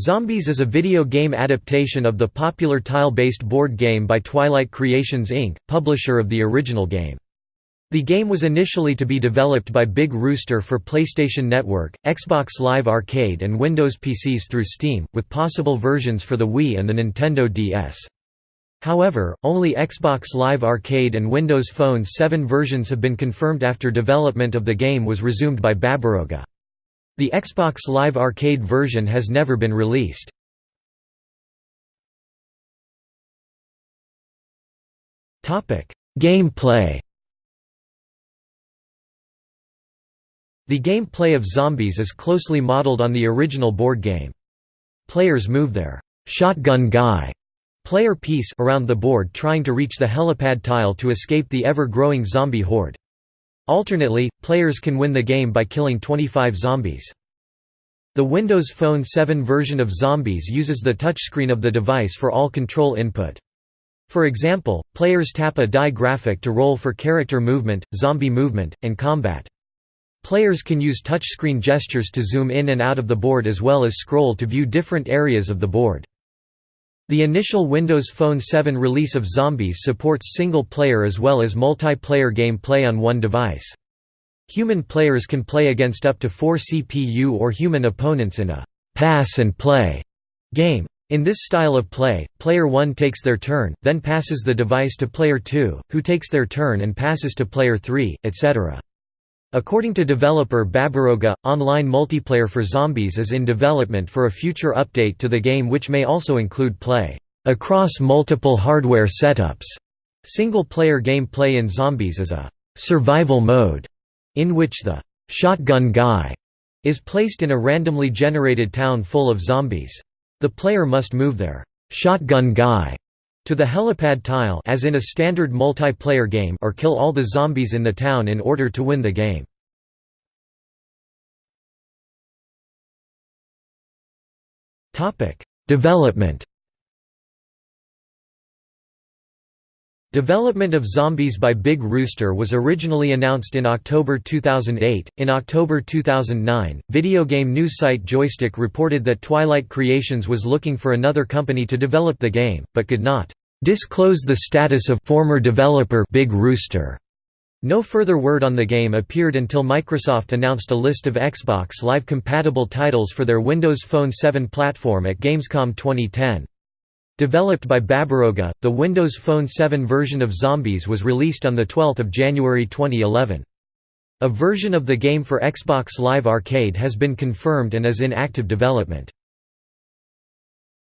Zombies is a video game adaptation of the popular tile-based board game by Twilight Creations Inc., publisher of the original game. The game was initially to be developed by Big Rooster for PlayStation Network, Xbox Live Arcade and Windows PCs through Steam, with possible versions for the Wii and the Nintendo DS. However, only Xbox Live Arcade and Windows Phone 7 versions have been confirmed after development of the game was resumed by Babaroga. The Xbox Live Arcade version has never been released. Gameplay The gameplay of Zombies is closely modeled on the original board game. Players move their shotgun guy player piece around the board trying to reach the helipad tile to escape the ever-growing zombie horde. Alternately, players can win the game by killing 25 zombies. The Windows Phone 7 version of Zombies uses the touchscreen of the device for all control input. For example, players tap a die graphic to roll for character movement, zombie movement, and combat. Players can use touchscreen gestures to zoom in and out of the board as well as scroll to view different areas of the board. The initial Windows Phone 7 release of Zombies supports single-player as well as multiplayer game play on one device. Human players can play against up to four CPU or human opponents in a «pass-and-play» game. In this style of play, player 1 takes their turn, then passes the device to player 2, who takes their turn and passes to player 3, etc. According to developer Babaroga, online multiplayer for Zombies is in development for a future update to the game which may also include play across multiple hardware setups. Single-player gameplay in Zombies is a survival mode, in which the shotgun guy is placed in a randomly generated town full of zombies. The player must move their shotgun guy to the helipad tile as in a standard multiplayer game or kill all the zombies in the town in order to win the game. Development Development of Zombies by Big Rooster was originally announced in October 2008. In October 2009, video game news site Joystiq reported that Twilight Creations was looking for another company to develop the game, but could not disclose the status of former developer Big Rooster. No further word on the game appeared until Microsoft announced a list of Xbox Live compatible titles for their Windows Phone 7 platform at Gamescom 2010. Developed by Babaroga, the Windows Phone 7 version of Zombies was released on 12 January 2011. A version of the game for Xbox Live Arcade has been confirmed and is in active development.